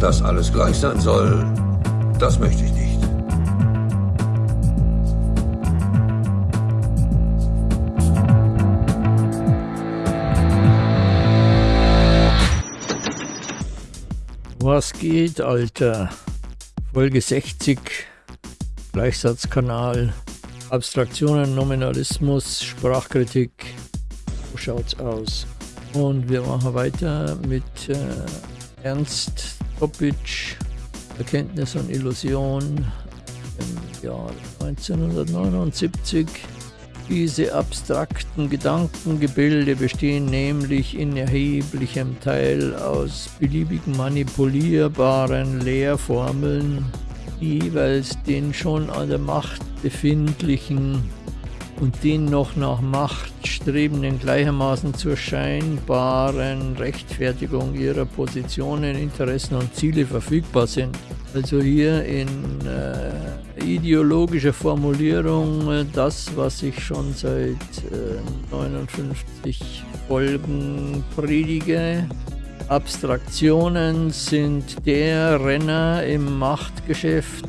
Dass alles gleich sein soll, das möchte ich nicht. Was geht, Alter? Folge 60, Gleichsatzkanal, Abstraktionen, Nominalismus, Sprachkritik. So schaut's aus. Und wir machen weiter mit äh, Ernst Topic, Erkenntnis und Illusion im Jahr 1979. Diese abstrakten Gedankengebilde bestehen nämlich in erheblichem Teil aus beliebigen manipulierbaren Lehrformeln, jeweils den schon an der Macht befindlichen und den noch nach Macht strebenden gleichermaßen zur scheinbaren Rechtfertigung ihrer Positionen, Interessen und Ziele verfügbar sind. Also hier in äh, ideologischer Formulierung äh, das, was ich schon seit äh, 59 Folgen predige. Abstraktionen sind der Renner im Machtgeschäft.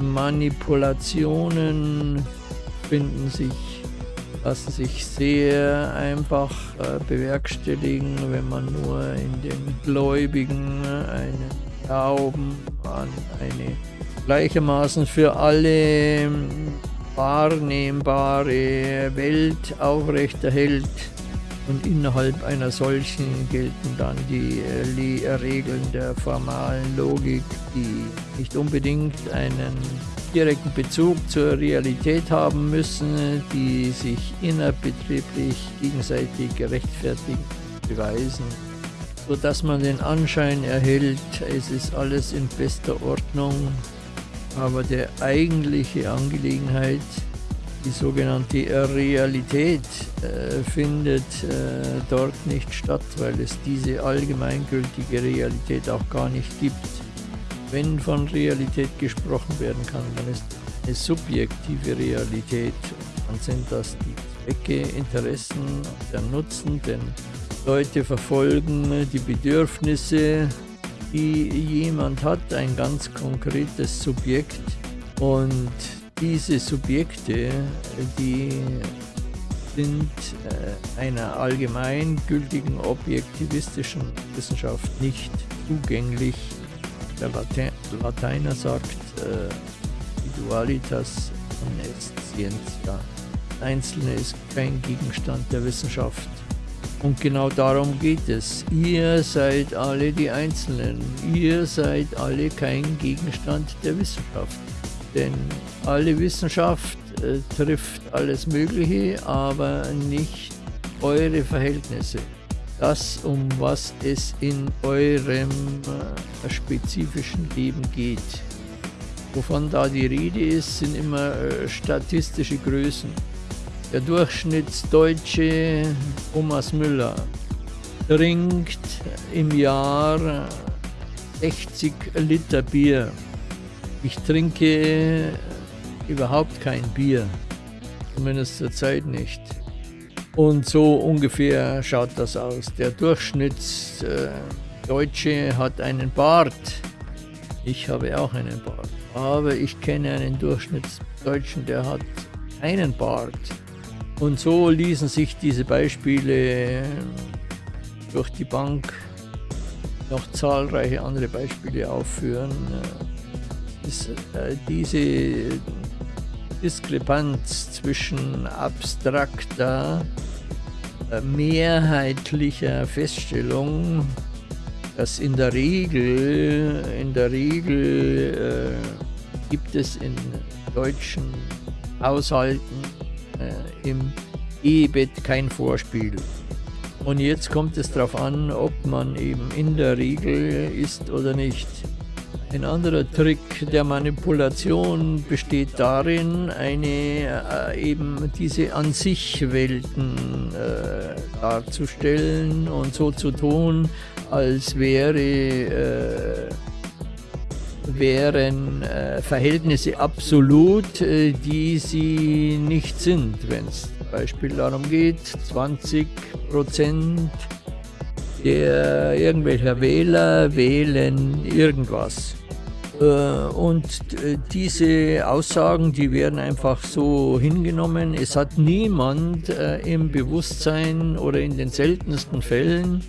Manipulationen finden sich, lassen sich sehr einfach äh, bewerkstelligen, wenn man nur in den Gläubigen einen Glauben an eine gleichermaßen für alle ähm, wahrnehmbare Welt aufrechterhält. Und innerhalb einer solchen gelten dann die äh, Regeln der formalen Logik, die nicht unbedingt einen direkten Bezug zur Realität haben müssen, die sich innerbetrieblich gegenseitig gerechtfertigt beweisen, sodass man den Anschein erhält, es ist alles in bester Ordnung, aber der eigentliche Angelegenheit, die sogenannte Realität, äh, findet äh, dort nicht statt, weil es diese allgemeingültige Realität auch gar nicht gibt. Wenn von Realität gesprochen werden kann, dann ist eine subjektive Realität. Dann sind das die Zwecke, Interessen, der Nutzen, denn Leute verfolgen die Bedürfnisse, die jemand hat, ein ganz konkretes Subjekt. Und diese Subjekte, die sind äh, einer allgemeingültigen objektivistischen Wissenschaft nicht zugänglich der Late Lateiner sagt äh, Individualitas non est scientia. Einzelne ist kein Gegenstand der Wissenschaft. Und genau darum geht es. Ihr seid alle die Einzelnen. Ihr seid alle kein Gegenstand der Wissenschaft. Denn alle Wissenschaft äh, trifft alles Mögliche, aber nicht eure Verhältnisse das, um was es in eurem äh, spezifischen Leben geht. Wovon da die Rede ist, sind immer äh, statistische Größen. Der Durchschnittsdeutsche Thomas Müller trinkt im Jahr 60 Liter Bier. Ich trinke überhaupt kein Bier, zumindest zur Zeit nicht. Und so ungefähr schaut das aus. Der Durchschnittsdeutsche hat einen Bart. Ich habe auch einen Bart. Aber ich kenne einen Durchschnittsdeutschen, der hat keinen Bart. Und so ließen sich diese Beispiele durch die Bank noch zahlreiche andere Beispiele aufführen. Äh, diese Diskrepanz zwischen abstrakter mehrheitlicher Feststellung, dass in der Regel, in der Regel äh, gibt es in deutschen Haushalten äh, im Ehebett kein Vorspiel. Und jetzt kommt es darauf an, ob man eben in der Regel ist oder nicht. Ein anderer Trick der Manipulation besteht darin, eine äh, eben diese an sich Welten äh, darzustellen und so zu tun, als wäre äh, wären äh, Verhältnisse absolut, äh, die sie nicht sind. Wenn es zum Beispiel darum geht, 20 Prozent der irgendwelcher Wähler wählen irgendwas. Äh, und äh, diese Aussagen, die werden einfach so hingenommen. Es hat niemand äh, im Bewusstsein oder in den seltensten Fällen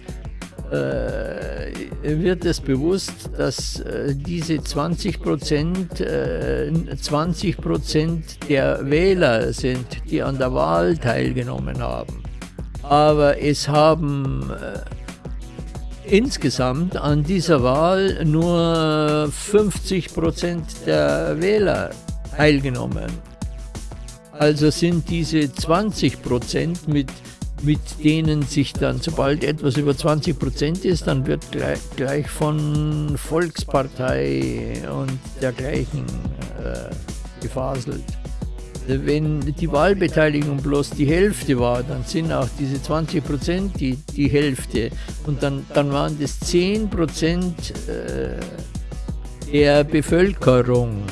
wird es bewusst, dass diese 20 Prozent 20 Prozent der Wähler sind, die an der Wahl teilgenommen haben. Aber es haben insgesamt an dieser Wahl nur 50 Prozent der Wähler teilgenommen. Also sind diese 20 Prozent mit mit denen sich dann, sobald etwas über 20 Prozent ist, dann wird gleich, gleich von Volkspartei und dergleichen äh, gefaselt. Wenn die Wahlbeteiligung bloß die Hälfte war, dann sind auch diese 20 Prozent die, die Hälfte. Und dann, dann waren das 10 Prozent äh, der Bevölkerung,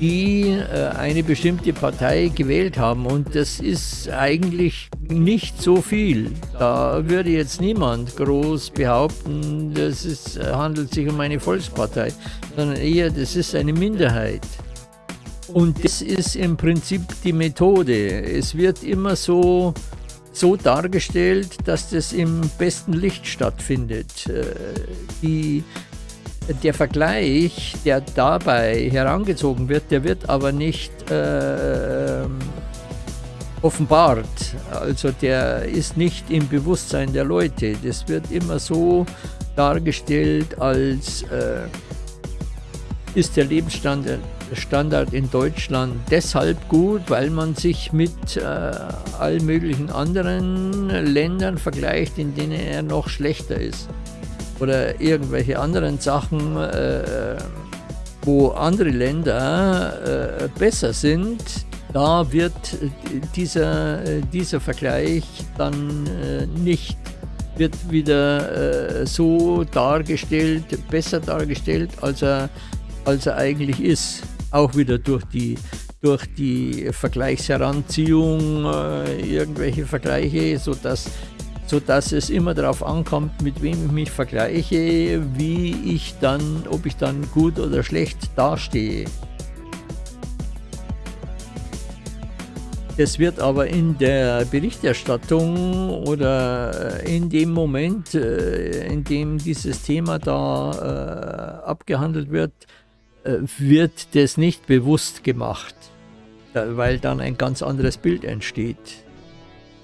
die äh, eine bestimmte Partei gewählt haben. Und das ist eigentlich nicht so viel. Da würde jetzt niemand groß behaupten, dass es handelt sich um eine Volkspartei, sondern eher, das ist eine Minderheit. Und das ist im Prinzip die Methode. Es wird immer so, so dargestellt, dass das im besten Licht stattfindet. Äh, die, der Vergleich, der dabei herangezogen wird, der wird aber nicht äh, offenbart. Also der ist nicht im Bewusstsein der Leute. Das wird immer so dargestellt, als äh, ist der Lebensstandard Standard in Deutschland deshalb gut, weil man sich mit äh, allen möglichen anderen Ländern vergleicht, in denen er noch schlechter ist. Oder irgendwelche anderen Sachen, äh, wo andere Länder äh, besser sind, da wird dieser, dieser Vergleich dann äh, nicht wird wieder äh, so dargestellt, besser dargestellt, als er, als er eigentlich ist auch wieder durch die, durch die Vergleichsheranziehung äh, irgendwelche Vergleiche, sodass, sodass es immer darauf ankommt, mit wem ich mich vergleiche, wie ich dann, ob ich dann gut oder schlecht dastehe. Es wird aber in der Berichterstattung oder äh, in dem Moment, äh, in dem dieses Thema da äh, abgehandelt wird, wird das nicht bewusst gemacht, weil dann ein ganz anderes Bild entsteht.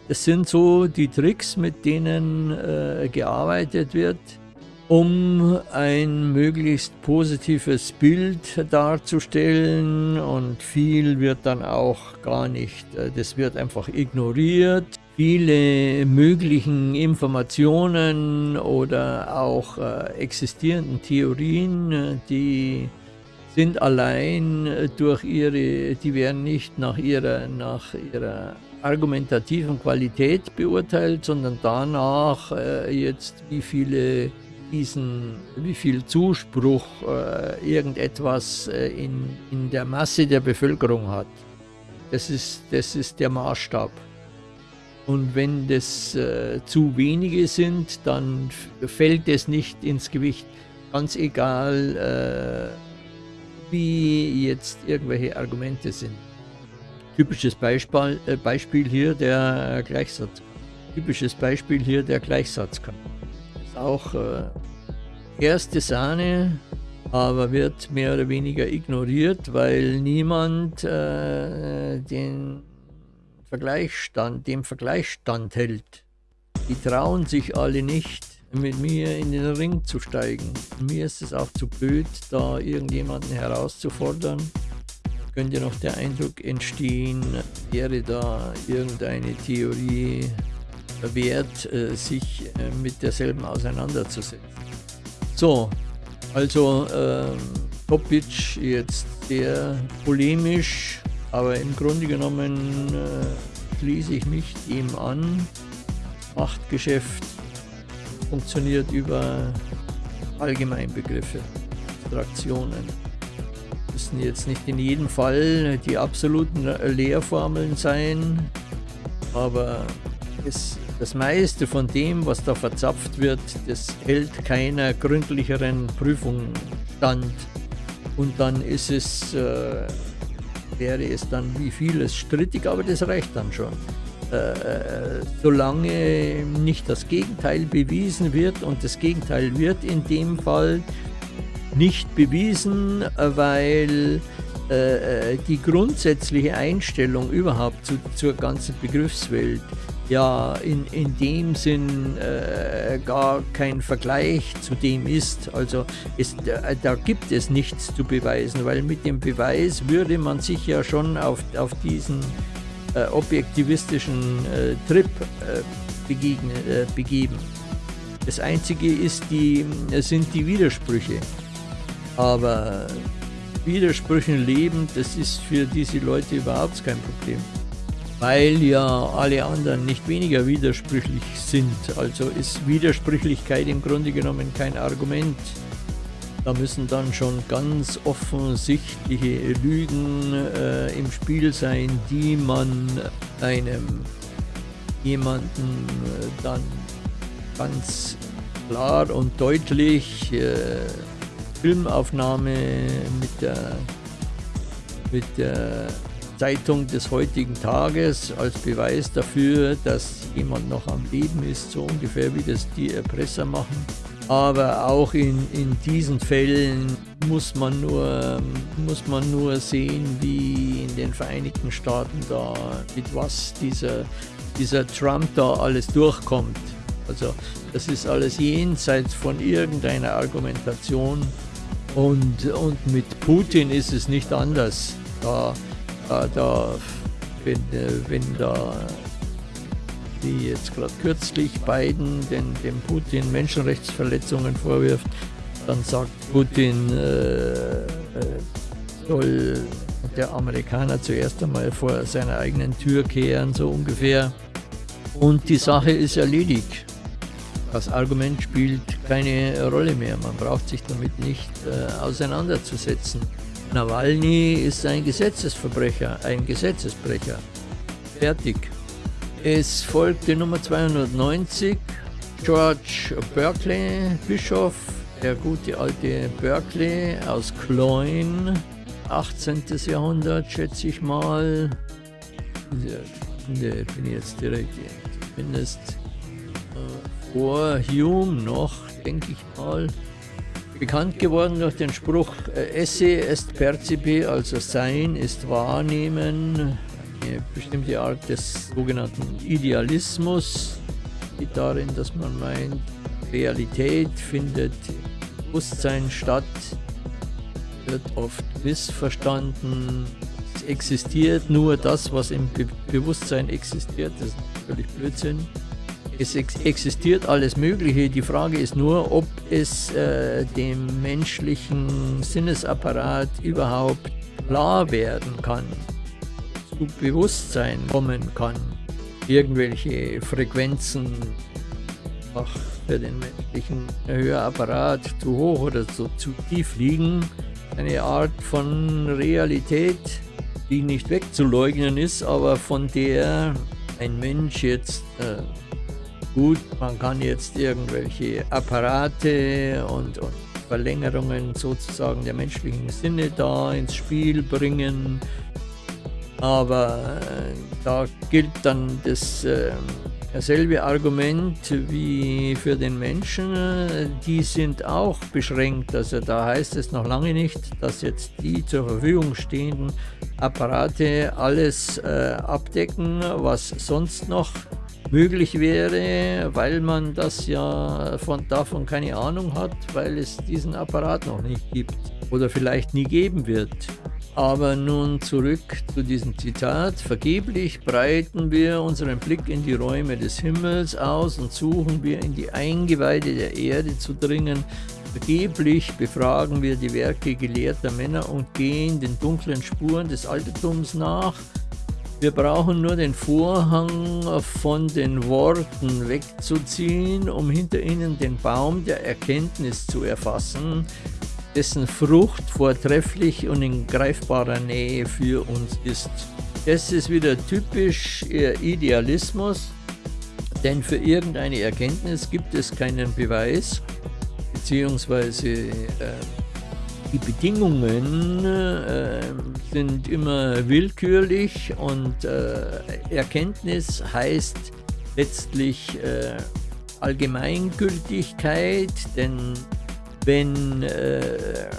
Das sind so die Tricks, mit denen äh, gearbeitet wird, um ein möglichst positives Bild darzustellen und viel wird dann auch gar nicht, äh, das wird einfach ignoriert. Viele möglichen Informationen oder auch äh, existierenden Theorien, äh, die sind allein äh, durch ihre, die werden nicht nach ihrer, nach ihrer argumentativen Qualität beurteilt, sondern danach äh, jetzt, wie viele diesen, wie viel Zuspruch äh, irgendetwas äh, in, in der Masse der Bevölkerung hat. Das ist, das ist der Maßstab. Und wenn das äh, zu wenige sind, dann fällt es nicht ins Gewicht. Ganz egal, äh, wie jetzt irgendwelche Argumente sind. Typisches Beispiel, äh, Beispiel hier der Gleichsatz. Typisches Beispiel hier der Gleichsatzkampf. Ist auch äh, erste Sahne, aber wird mehr oder weniger ignoriert, weil niemand äh, den Vergleichsstand, dem Vergleichsstand hält. Die trauen sich alle nicht, mit mir in den Ring zu steigen. Mir ist es auch zu blöd, da irgendjemanden herauszufordern. Könnte noch der Eindruck entstehen, wäre da irgendeine Theorie wert, äh, sich äh, mit derselben auseinanderzusetzen. So, also äh, Topic jetzt sehr polemisch, aber im Grunde genommen äh, schließe ich mich ihm an. Machtgeschäft funktioniert über Allgemeinbegriffe, Abstraktionen. Das müssen jetzt nicht in jedem Fall die absoluten Lehrformeln sein, aber es das meiste von dem, was da verzapft wird, das hält keiner gründlicheren Prüfung stand. Und dann ist es, äh, wäre es dann wie vieles strittig, aber das reicht dann schon. Äh, solange nicht das Gegenteil bewiesen wird und das Gegenteil wird in dem Fall nicht bewiesen, weil äh, äh, die grundsätzliche Einstellung überhaupt zu, zur ganzen Begriffswelt ja in, in dem Sinn äh, gar kein Vergleich zu dem ist. Also es, da, da, gibt es nichts zu beweisen, weil mit dem Beweis würde man sich ja schon auf, auf diesen äh, objektivistischen äh, Trip äh, begegnen, begeben. Das Einzige ist die, sind die Widersprüche. Aber Widersprüchen leben, das ist für diese Leute überhaupt kein Problem. Weil ja alle anderen nicht weniger widersprüchlich sind. Also ist Widersprüchlichkeit im Grunde genommen kein Argument. Da müssen dann schon ganz offensichtliche Lügen äh, im Spiel sein, die man einem jemanden äh, dann ganz klar und deutlich äh, Filmaufnahme mit der, mit der Zeitung des heutigen Tages als Beweis dafür, dass jemand noch am Leben ist, so ungefähr wie das die Erpresser machen. Aber auch in, in diesen Fällen muss man, nur, muss man nur sehen, wie in den Vereinigten Staaten da, mit was dieser, dieser Trump da alles durchkommt. Also das ist alles jenseits von irgendeiner Argumentation. Und, und mit Putin ist es nicht anders. Da, da, da wenn, äh, wenn da wie jetzt gerade kürzlich Biden den, dem Putin Menschenrechtsverletzungen vorwirft, dann sagt Putin, äh, äh, soll der Amerikaner zuerst einmal vor seiner eigenen Tür kehren, so ungefähr. Und die Sache ist erledigt. Das Argument spielt keine Rolle mehr. Man braucht sich damit nicht äh, auseinanderzusetzen. Nawalny ist ein Gesetzesverbrecher, ein Gesetzesbrecher. Fertig. Es folgte Nummer 290, George Berkeley, Bischof, der gute alte Berkeley aus Cloyne, 18. Jahrhundert, schätze ich mal. Ne, bin jetzt direkt, zumindest vor Hume noch, denke ich mal, bekannt geworden durch den Spruch äh, Esse est percipi, also Sein ist Wahrnehmen, eine bestimmte Art des sogenannten Idealismus, die darin, dass man meint, Realität findet Bewusstsein statt, wird oft missverstanden. Es existiert nur das, was im Be Bewusstsein existiert, das ist völlig Blödsinn. Es existiert alles Mögliche. Die Frage ist nur, ob es äh, dem menschlichen Sinnesapparat überhaupt klar werden kann, Bewusstsein kommen kann. Irgendwelche Frequenzen ach, für den menschlichen Hörapparat zu hoch oder zu, zu tief liegen. Eine Art von Realität, die nicht wegzuleugnen ist, aber von der ein Mensch jetzt äh, Gut, man kann jetzt irgendwelche Apparate und, und Verlängerungen sozusagen der menschlichen Sinne da ins Spiel bringen, aber äh, da gilt dann das äh, dasselbe Argument wie für den Menschen, die sind auch beschränkt. Also da heißt es noch lange nicht, dass jetzt die zur Verfügung stehenden Apparate alles äh, abdecken, was sonst noch möglich wäre, weil man das ja von, davon keine Ahnung hat, weil es diesen Apparat noch nicht gibt oder vielleicht nie geben wird. Aber nun zurück zu diesem Zitat. Vergeblich breiten wir unseren Blick in die Räume des Himmels aus und suchen wir in die Eingeweide der Erde zu dringen. Vergeblich befragen wir die Werke gelehrter Männer und gehen den dunklen Spuren des Altertums nach. Wir brauchen nur den Vorhang von den Worten wegzuziehen, um hinter ihnen den Baum der Erkenntnis zu erfassen, dessen Frucht vortrefflich und in greifbarer Nähe für uns ist. Das ist wieder typisch ihr Idealismus. Denn für irgendeine Erkenntnis gibt es keinen Beweis, beziehungsweise äh, die Bedingungen äh, sind immer willkürlich und äh, Erkenntnis heißt letztlich äh, Allgemeingültigkeit, denn wenn äh,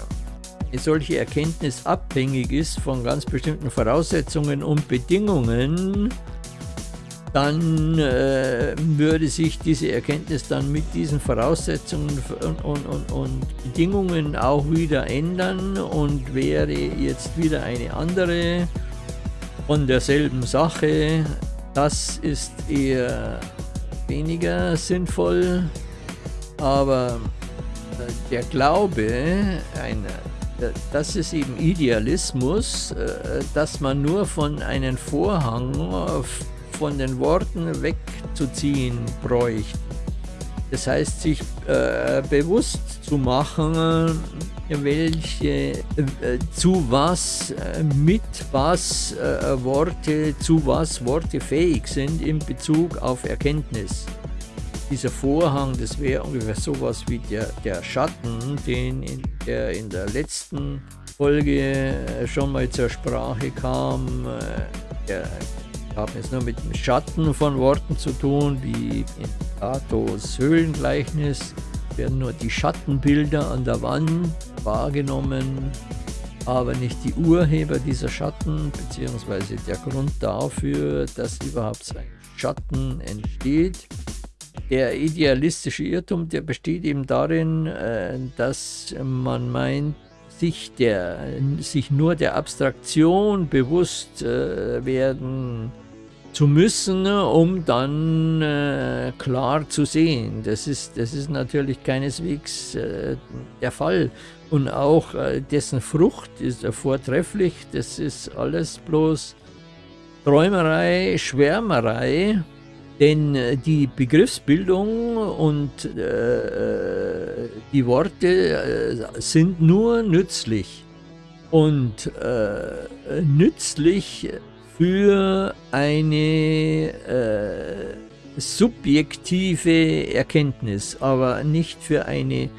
solche Erkenntnis abhängig ist von ganz bestimmten Voraussetzungen und Bedingungen, dann äh, würde sich diese Erkenntnis dann mit diesen Voraussetzungen und, und, und, Bedingungen auch wieder ändern und wäre jetzt wieder eine andere von derselben Sache. Das ist eher weniger sinnvoll, aber der Glaube, eine, das ist eben Idealismus, äh, dass man nur von einem Vorhang von den Worten wegzuziehen bräuchte. Das heißt, sich äh, bewusst zu machen, welche, äh, zu was, äh, mit was äh, Worte, zu was Worte fähig sind in Bezug auf Erkenntnis. Dieser Vorhang, das wäre ungefähr sowas wie der, der Schatten, den in der in der letzten Folge äh, schon mal zur Sprache kam. Der haben es nur mit dem Schatten von Worten zu tun, wie in Platos Höhlengleichnis werden nur die Schattenbilder an der Wand wahrgenommen, aber nicht die Urheber dieser Schatten, beziehungsweise der Grund dafür, dass überhaupt ein Schatten entsteht. Der idealistische Irrtum, der besteht eben darin, äh, dass man meint, sich, der, sich nur der Abstraktion bewusst äh, werden zu müssen, um dann äh, klar zu sehen. Das ist, das ist natürlich keineswegs der Fall. Und auch dessen Frucht ist vortrefflich. Das ist alles bloß Träumerei, Schwärmerei. Denn äh, die Begriffsbildung und äh, die Worte äh, sind nur nützlich. Und nützlich für eine äh, subjektive Erkenntnis, aber nicht für eine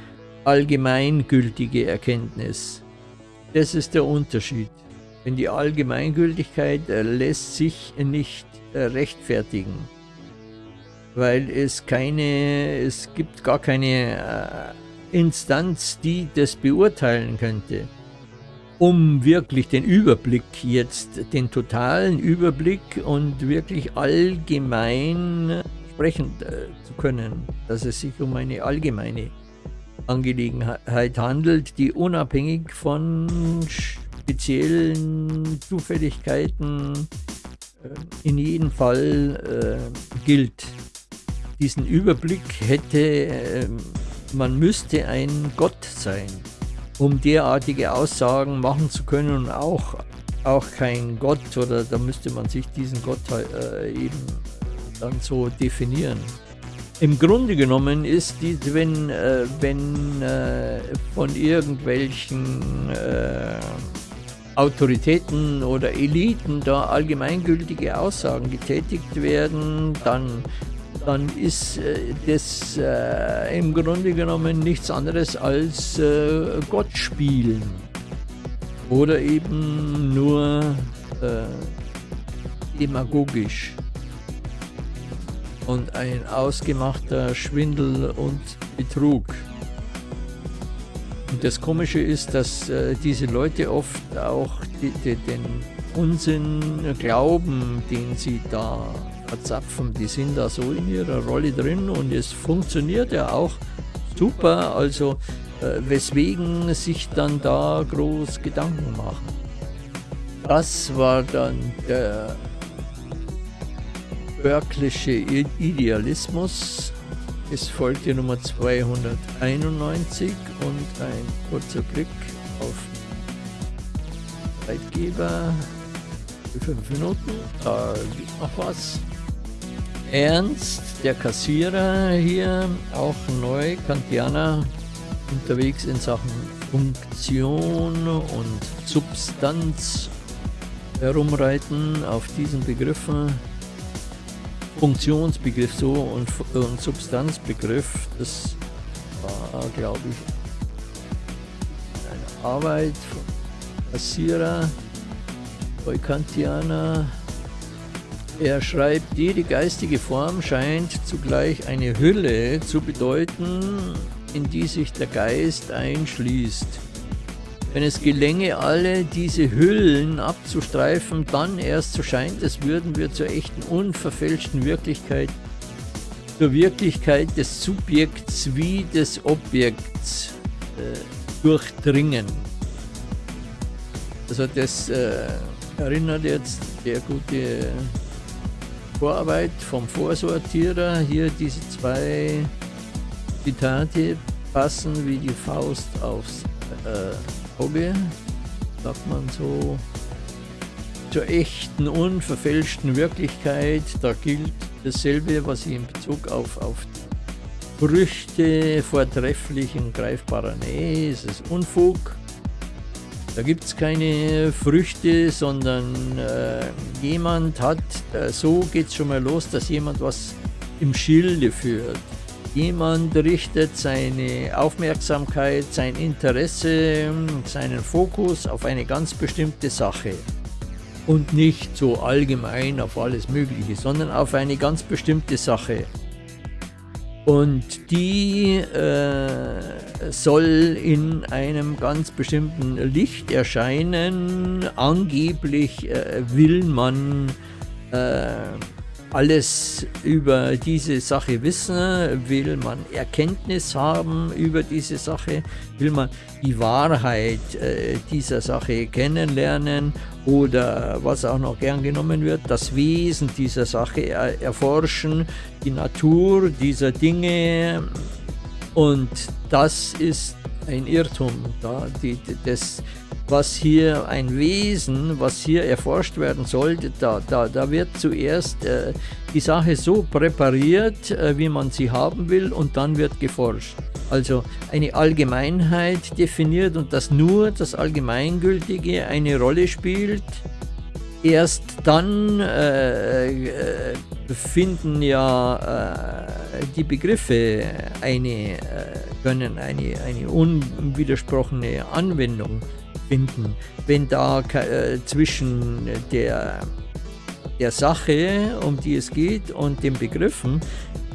allgemeingültige Erkenntnis. Das ist der Unterschied. Denn die Allgemeingültigkeit äh, lässt sich nicht äh, rechtfertigen, weil es keine, es gibt gar keine äh, Instanz, die das beurteilen könnte um wirklich den Überblick jetzt, den totalen Überblick und wirklich allgemein sprechen äh, zu können, dass es sich um eine allgemeine Angelegenheit handelt, die unabhängig von speziellen Zufälligkeiten äh, in jedem Fall äh, gilt. Diesen Überblick hätte, äh, man müste ein Gott sein um derartige Aussagen machen zu können und auch, auch kein Gott oder da müsste man sich diesen Gott äh, eben dann so definieren. Im Grunde genommen ist die, wenn, äh, wenn äh, von irgendwelchen Autoritäten oder Eliten da allgemeingültige Aussagen getätigt werden, dann dann ist äh, das äh, im Grunde genommen nichts anderes als äh, Gott spielen. Oder eben nur äh, demagogisch. Und ein ausgemachter Schwindel und Betrug. Und das Komische ist, dass äh, diese Leute oft auch die, die, den Unsinn glauben, den sie da verzapfen. Die sind da so in ihrer Rolle drin und es funktioniert ja auch super. Also äh, weswegen sich dann da groß Gedanken machen. Das war dann der Berklische Idealismus. Es folgte Nummer 291 und ein kurzer Blick auf Zeitgeber. Fünf Minuten, da gibt noch was. Ernst, der Kassierer hier, auch neu, Kantianer, unterwegs in Sachen Funktion und Substanz herumreiten auf diesen Begriffen. Funktionsbegriff so und, und Substanzbegriff, das war, glaube ich, eine Arbeit von Kassierer, Kantianer. Er schreibt, jede geistige Form scheint zugleich eine Hülle zu bedeuten, in die sich der Geist einschließt. Wenn es gelänge, alle diese Hüllen abzustreifen, dann erst so scheint es, würden wir zur echten, unverfälschten Wirklichkeit, zur Wirklichkeit des Subjekts wie des Objekts äh, durchdringen. Also das äh, erinnert jetzt der gute Vorarbeit vom Vorsortierer. Hier diese zwei Zitate passen wie die Faust aufs äh, Auge, sagt man so, zur echten, unverfälschten Wirklichkeit. Da gilt dasselbe, was ich in Bezug auf, auf Früchte vortrefflichen greifbarer Nähe, es ist Unfug. Da gibt es keine Früchte, sondern äh, jemand hat, äh, so geht es schon mal los, dass jemand was im Schilde führt. Jemand richtet seine Aufmerksamkeit, sein Interesse, seinen Fokus auf eine ganz bestimmte Sache. Und nicht so allgemein auf alles Mögliche, sondern auf eine ganz bestimmte Sache. Und die äh, soll in einem ganz bestimmten Licht erscheinen. Angeblich äh, will man äh, alles über diese Sache wissen, will man Erkenntnis haben über diese Sache, will man die Wahrheit äh, dieser Sache kennenlernen oder was auch noch gern genommen wird, das Wesen dieser Sache er erforschen, die Natur dieser Dinge. Und das ist ein Irrtum. Da, die, das, was hier ein Wesen, was hier erforscht werden sollte, da, da, da wird zuerst äh, die Sache so präpariert, äh, wie man sie haben will und dann wird geforscht. Also eine Allgemeinheit definiert und dass nur das Allgemeingültige eine Rolle spielt. Erst dann äh, äh finden ja äh, die Begriffe eine, äh, können eine, eine unwidersprochene Anwendung finden. Wenn da äh, zwischen der, der Sache, um die es geht, und den Begriffen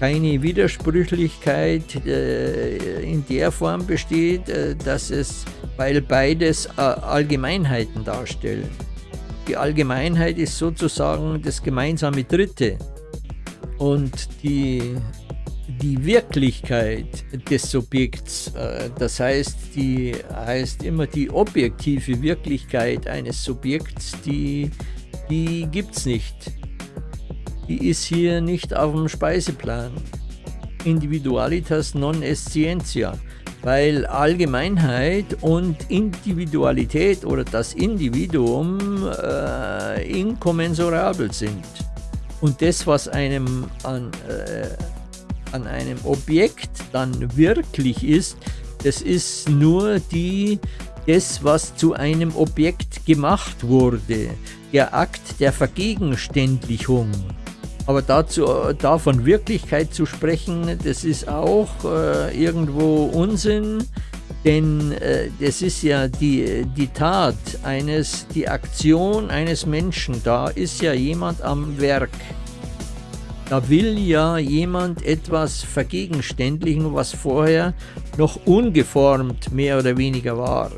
keine Widersprüchlichkeit äh, in der Form besteht, dass es, weil beides Allgemeinheiten darstellen. Die Allgemeinheit ist sozusagen das gemeinsame Dritte. Und die die Wirklichkeit des Subjekts, äh, das heißt, die heißt immer die objektive Wirklichkeit eines Subjekts, die, die gibt es nicht. Die ist hier nicht auf dem Speiseplan. Individualitas non est scientia, weil Allgemeinheit und Individualität oder das Individuum äh, inkommensurabel sind. Und das, was einem an äh, an einem Objekt dann wirklich ist, das ist nur die, das, was zu einem Objekt gemacht wurde, der Akt der Vergegenständlichung. Aber dazu, davon Wirklichkeit zu sprechen, das ist auch äh, irgendwo Unsinn, denn äh, das ist ja die, die Tat eines, die Aktion eines Menschen, da ist ja jemand am Werk. Da will ja jemand etwas vergegenständlichen, was vorher noch ungeformt mehr oder weniger war.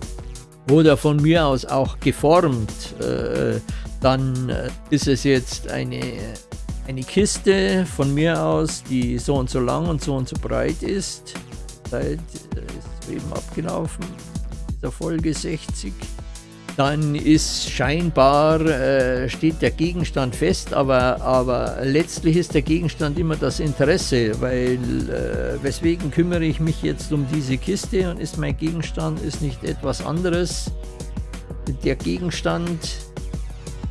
Oder von mir aus auch geformt. Äh, dann äh, ist es jetzt eine, eine Kiste von mir aus, die so und so lang und so und so breit ist. Seit ist eben abgelaufen, dieser Folge 60 dann ist scheinbar, äh, steht der Gegenstand fest, aber, aber letztlich ist der Gegenstand immer das Interesse, weil äh, weswegen kümmere ich mich jetzt um diese Kiste und ist mein Gegenstand ist nicht etwas anderes. Der Gegenstand,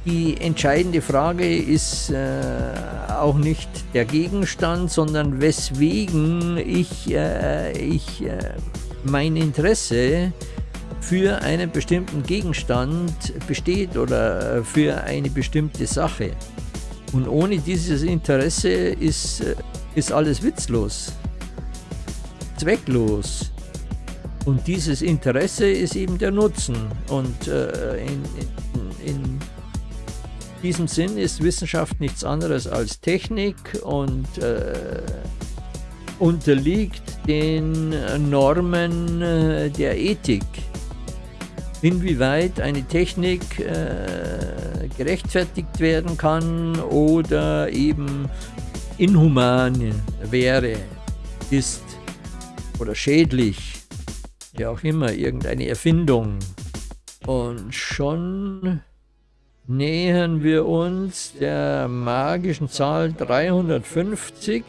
die entscheidende Frage ist äh, auch nicht der Gegenstand, sondern weswegen ich, äh, ich äh, mein Interesse für einen bestimmten Gegenstand besteht oder für eine bestimmte Sache. Und ohne dieses Interesse ist, äh, ist alles witzlos, zwecklos. Und dieses Interesse ist eben der Nutzen. Und äh, in, in, in, diesem Sinn ist Wissenschaft nichts anderes als Technik und äh, unterliegt den Normen äh, der Ethik. Inwieweit eine Technik äh, gerechtfertigt werden kann oder eben inhuman wäre, ist oder schädlich, ja auch immer, irgendeine Erfindung. Und schon nähern wir uns der magischen Zahl 350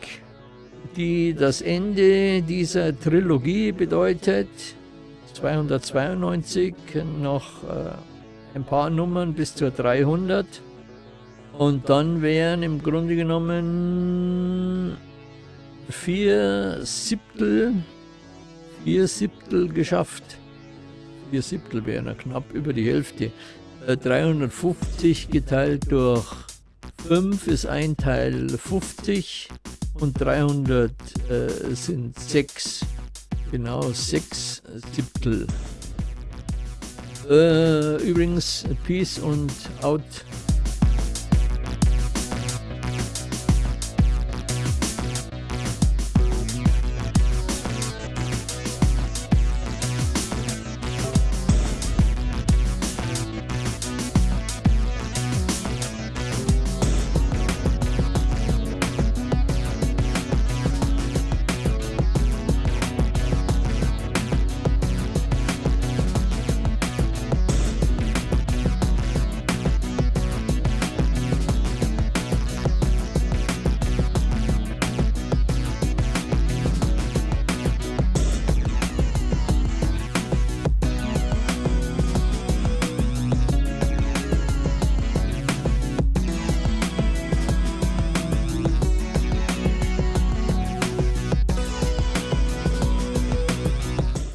die das Ende dieser Trilogie bedeutet. 292, noch äh, ein paar Nummern bis zur 300. Und dann wären im Grunde genommen vier Siebtel, vier Siebtel geschafft. Vier Siebtel wären ja knapp über die Hälfte. Äh, 350 geteilt durch 5 ist ein Teil 50 und 300 äh, sind 6, genau 6 Siebtel. Äh, übrigens, Peace und Out.